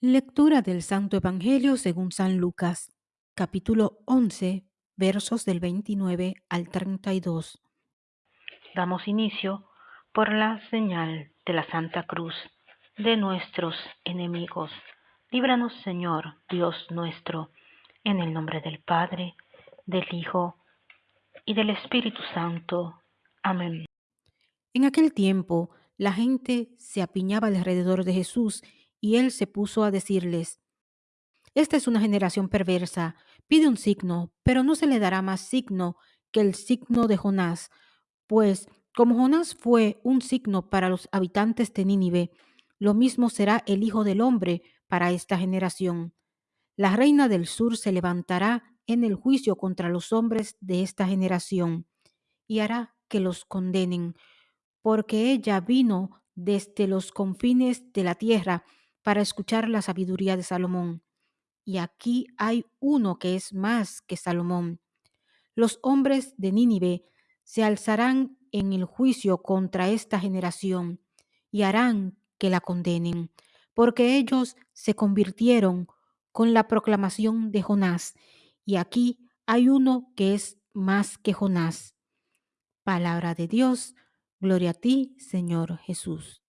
Lectura del Santo Evangelio según San Lucas, capítulo 11, versos del 29 al 32. Damos inicio por la señal de la Santa Cruz de nuestros enemigos. Líbranos, Señor, Dios nuestro, en el nombre del Padre, del Hijo y del Espíritu Santo. Amén. En aquel tiempo, la gente se apiñaba alrededor de Jesús y él se puso a decirles, Esta es una generación perversa, pide un signo, pero no se le dará más signo que el signo de Jonás, pues como Jonás fue un signo para los habitantes de Nínive, lo mismo será el Hijo del Hombre para esta generación. La reina del sur se levantará en el juicio contra los hombres de esta generación y hará que los condenen porque ella vino desde los confines de la tierra para escuchar la sabiduría de Salomón. Y aquí hay uno que es más que Salomón. Los hombres de Nínive se alzarán en el juicio contra esta generación y harán que la condenen, porque ellos se convirtieron con la proclamación de Jonás. Y aquí hay uno que es más que Jonás. Palabra de Dios, gloria a ti, Señor Jesús.